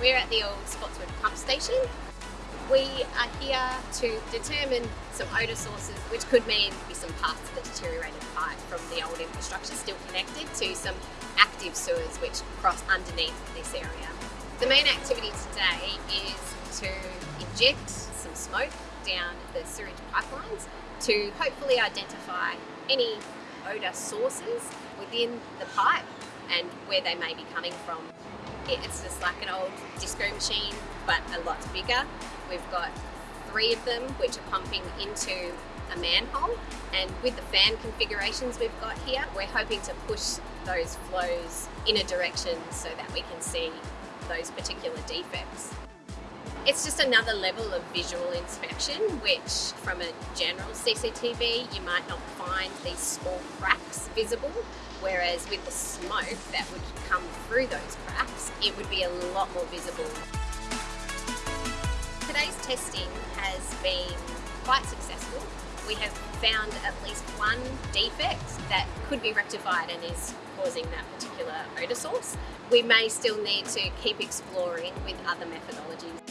We're at the old Spotswood pump station. We are here to determine some odour sources, which could mean some parts of the deteriorated pipe from the old infrastructure still connected to some active sewers which cross underneath this area. The main activity today is to inject some smoke down the sewage pipelines to hopefully identify any odour sources within the pipe and where they may be coming from. It's just like an old disco machine, but a lot bigger. We've got three of them which are pumping into a manhole and with the fan configurations we've got here, we're hoping to push those flows in a direction so that we can see those particular defects. It's just another level of visual inspection, which from a general CCTV, you might not find these small cracks visible, whereas with the smoke that would come through those cracks, it would be a lot more visible. Today's testing has been quite successful. We have found at least one defect that could be rectified and is causing that particular odour source. We may still need to keep exploring with other methodologies.